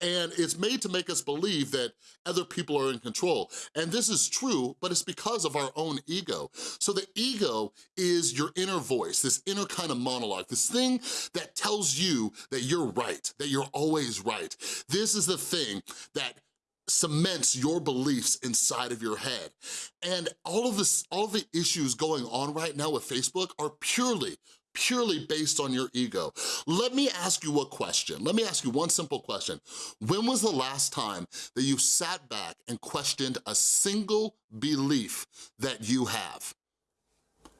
and it's made to make us believe that other people are in control. And this is true, but it's because of our own ego. So the ego is your inner voice, this inner kind of monologue, this thing that tells you that you're right, that you're always right. This is the thing that cements your beliefs inside of your head. And all of this, all of the issues going on right now with Facebook are purely purely based on your ego. Let me ask you a question. Let me ask you one simple question. When was the last time that you sat back and questioned a single belief that you have?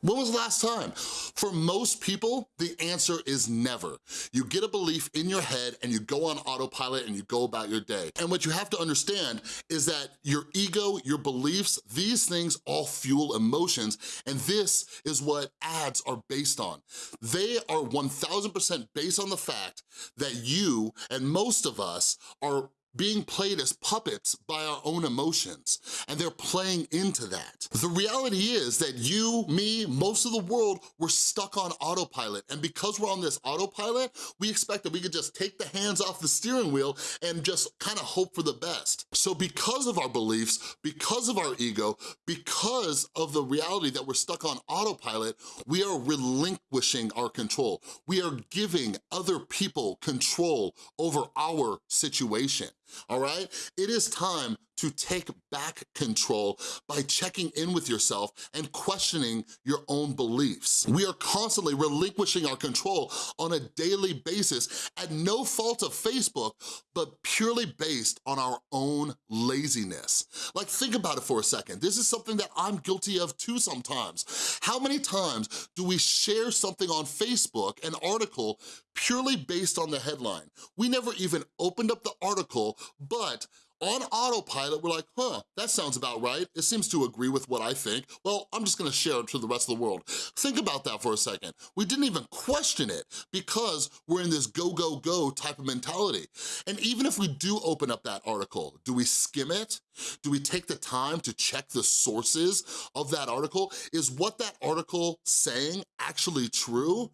When was the last time? For most people, the answer is never. You get a belief in your head and you go on autopilot and you go about your day. And what you have to understand is that your ego, your beliefs, these things all fuel emotions and this is what ads are based on. They are 1000% based on the fact that you and most of us are being played as puppets by our own emotions, and they're playing into that. The reality is that you, me, most of the world, we're stuck on autopilot, and because we're on this autopilot, we expect that we could just take the hands off the steering wheel and just kind of hope for the best. So because of our beliefs, because of our ego, because of the reality that we're stuck on autopilot, we are relinquishing our control. We are giving other people control over our situation all right? It is time to take back control by checking in with yourself and questioning your own beliefs. We are constantly relinquishing our control on a daily basis at no fault of Facebook, but purely based on our own laziness. Like think about it for a second. This is something that I'm guilty of too sometimes. How many times do we share something on Facebook, an article, purely based on the headline? We never even opened up the article, but on autopilot, we're like, huh, that sounds about right. It seems to agree with what I think. Well, I'm just gonna share it to the rest of the world. Think about that for a second. We didn't even question it because we're in this go, go, go type of mentality. And even if we do open up that article, do we skim it? Do we take the time to check the sources of that article? Is what that article saying actually true?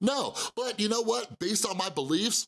No, but you know what? Based on my beliefs,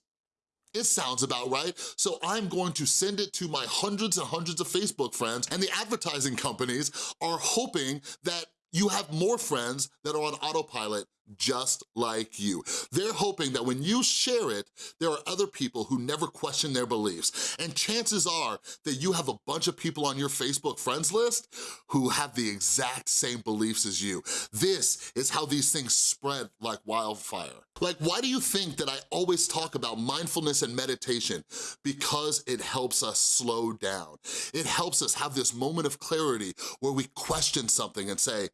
it sounds about right, so I'm going to send it to my hundreds and hundreds of Facebook friends, and the advertising companies are hoping that you have more friends that are on autopilot just like you. They're hoping that when you share it, there are other people who never question their beliefs. And chances are that you have a bunch of people on your Facebook friends list who have the exact same beliefs as you. This is how these things spread like wildfire. Like, why do you think that I always talk about mindfulness and meditation? Because it helps us slow down. It helps us have this moment of clarity where we question something and say,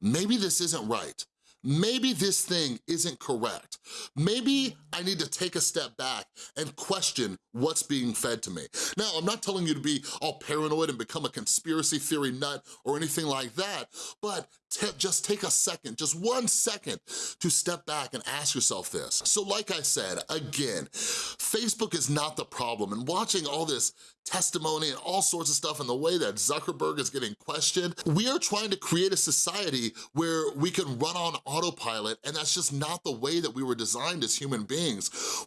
maybe this isn't right maybe this thing isn't correct. Maybe I need to take a step back and question what's being fed to me. Now, I'm not telling you to be all paranoid and become a conspiracy theory nut or anything like that, but just take a second, just one second to step back and ask yourself this. So like I said, again, Facebook is not the problem and watching all this testimony and all sorts of stuff and the way that Zuckerberg is getting questioned, we are trying to create a society where we can run on autopilot and that's just not the way that we were designed as human beings.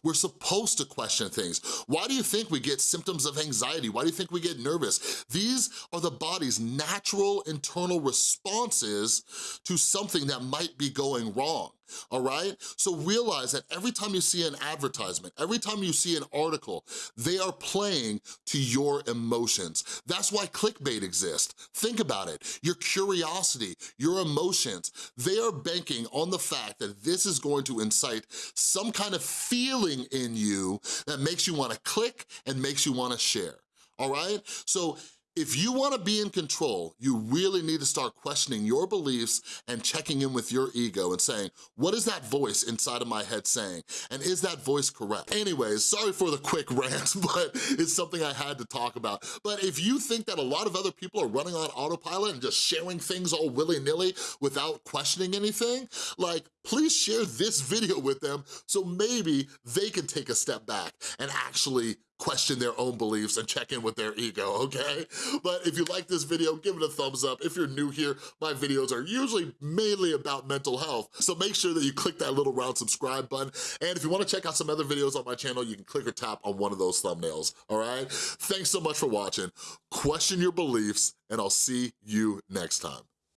We're supposed to question things. Why do you think we get symptoms of anxiety? Why do you think we get nervous? These are the body's natural internal responses to something that might be going wrong all right? So realize that every time you see an advertisement, every time you see an article, they are playing to your emotions. That's why clickbait exists. Think about it. Your curiosity, your emotions, they are banking on the fact that this is going to incite some kind of feeling in you that makes you wanna click and makes you wanna share, all right? So if you wanna be in control, you really need to start questioning your beliefs and checking in with your ego and saying, what is that voice inside of my head saying? And is that voice correct? Anyways, sorry for the quick rant, but it's something I had to talk about. But if you think that a lot of other people are running on autopilot and just sharing things all willy-nilly without questioning anything, like, please share this video with them so maybe they can take a step back and actually question their own beliefs and check in with their ego, okay? But if you like this video, give it a thumbs up. If you're new here, my videos are usually mainly about mental health, so make sure that you click that little round subscribe button. And if you wanna check out some other videos on my channel, you can click or tap on one of those thumbnails, all right? Thanks so much for watching. Question your beliefs, and I'll see you next time.